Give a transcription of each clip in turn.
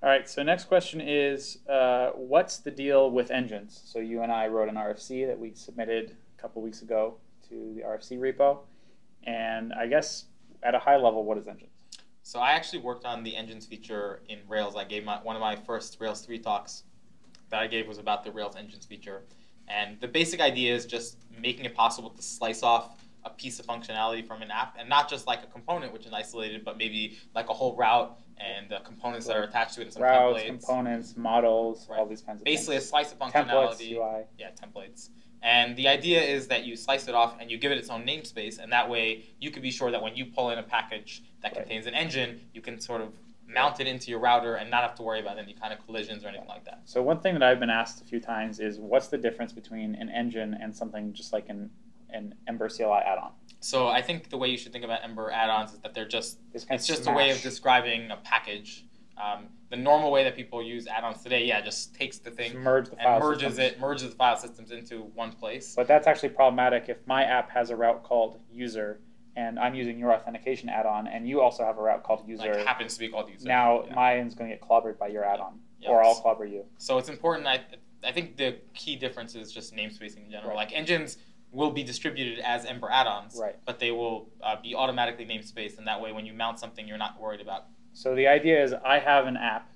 All right, so next question is, uh, what's the deal with engines? So you and I wrote an RFC that we submitted a couple weeks ago to the RFC repo, and I guess at a high level, what is engines? So I actually worked on the engines feature in Rails. I gave my one of my first Rails 3 talks that I gave was about the Rails engines feature. And the basic idea is just making it possible to slice off a piece of functionality from an app, and not just like a component which is isolated, but maybe like a whole route and the components that are attached to it and some Routes, templates. components, models, Right. all these kinds of Basically, a slice of Templates, functionality. UI. Yeah, templates. And the idea is that you slice it off and you give it its own namespace, and that way you can be sure that when you pull in a package that Right. contains an engine, you can sort of mount it into your router and not have to worry about any kind of collisions or anything like that. So one thing that I've been asked a few times is, what's the difference between an engine and something just like an an Ember CLI add-on? So I think the way you should think about Ember add-ons is that they're just It's, it's just a way of describing a package. Um, the normal way that people use add-ons today, yeah, just takes the Just thing merge the and merges systems. it, merges the file systems into one place. But that's actually problematic if my app has a route called user and I'm using your authentication add-on and you also have a route called user. Like happens to be called user. now Yeah. mine's going to get clobbered by your add-on Yeah. or I'll clobber you. So it's important. I I think the key difference is just namespacing in general. Right. Like engines will be distributed as Ember add-ons, Right. but they will uh, be automatically namespaced, and that way when you mount something, you're not worried about. So the idea is I have an app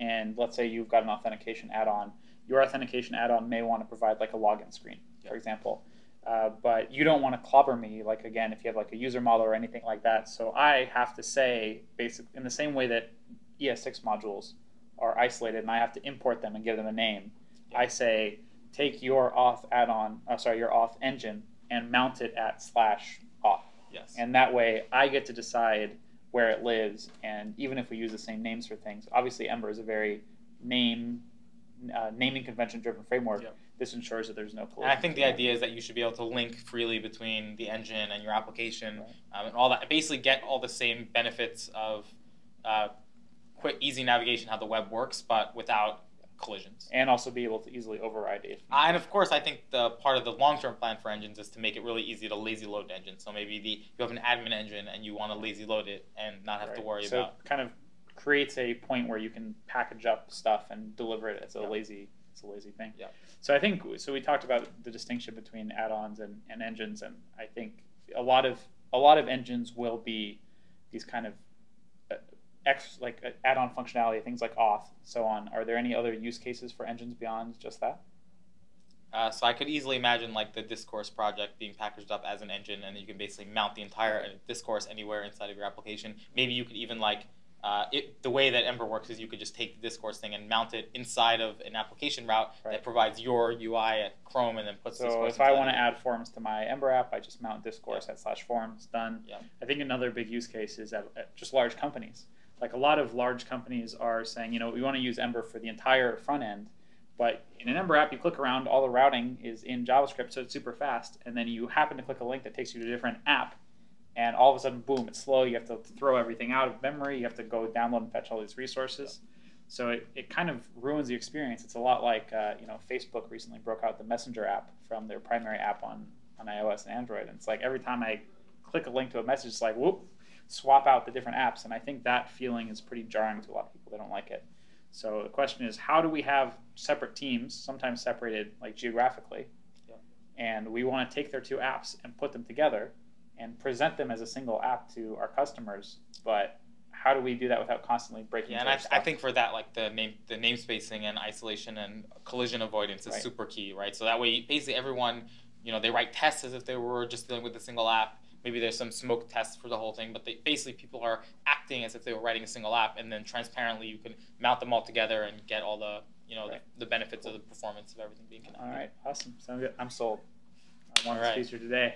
and let's say you've got an authentication add-on. Your authentication add-on may want to provide like a login screen, for example. Uh, but you don't want to clobber me, like again, if you have like a user model or anything like that. So I have to say, basic in the same way that ES6 modules are isolated, and I have to import them and give them a name. I say, take your auth add-on, uh, sorry, your auth engine, and mount it at slash auth, Yes. and that way I get to decide where it lives. And even if we use the same names for things, obviously Ember is a very name uh, naming convention driven framework. Yep. This ensures that there's no collision. and I think the idea is that you should be able to link freely between the engine and your application, Right. um, and all that. Basically, get all the same benefits of uh, quick, easy navigation, how the web works, but without collisions. and also be able to easily override it. Uh, and of course, I think the part of the long-term plan for engines is to make it really easy to lazy load engines. So maybe the you have an admin engine and you want to lazy load it and not have to worry so about. it kind of creates a point where you can package up stuff and deliver it as a Yeah. lazy it's a lazy thing. Yeah. So I think so we talked about the distinction between add-ons and, and engines and I think a lot of a lot of engines will be these kind of ex like uh, add-on functionality things like auth so on. Are there any other use cases for engines beyond just that? Uh, so I could easily imagine like the discourse project being packaged up as an engine, and you can basically mount the entire uh, discourse anywhere inside of your application. Maybe you could even like uh, it, the way that Ember works is you could just take the discourse thing and mount it inside of an application route Right. that provides your UI at Chrome and then puts So discourse. if I want to add forms to my Ember app, I just mount discourse at slash forms, done. Yeah. I think another big use case is at, at just large companies. Like a lot of large companies are saying, you know, we want to use Ember for the entire front end, but in an Ember app, you click around, all the routing is in JavaScript, so it's super fast, and then you happen to click a link that takes you to a different app, and all of a sudden, boom, it's slow. You have to throw everything out of memory. You have to go download and fetch all these resources. So it, it kind of ruins the experience. It's a lot like uh, you know Facebook recently broke out the Messenger app from their primary app on, on iOS and Android. And it's like every time I click a link to a message, it's like whoop, swap out the different apps. And I think that feeling is pretty jarring to a lot of people. They don't like it. So the question is, how do we have separate teams, sometimes separated like geographically, Yeah. and we want to take their two apps and put them together and present them as a single app to our customers, but how do we do that without constantly breaking? Yeah, and I, I think for that, like the name, the namespacing and isolation and collision avoidance is Right. super key, right? So that way, basically, everyone, you know, they write tests as if they were just dealing with a single app. Maybe there's some smoke tests for the whole thing, but they, basically, people are acting as if they were writing a single app, and then transparently, you can mount them all together and get all the, you know, Right. the, the benefits of the performance of everything being connected. All right, awesome. Sounds good. I'm sold. I want All this right. feature today.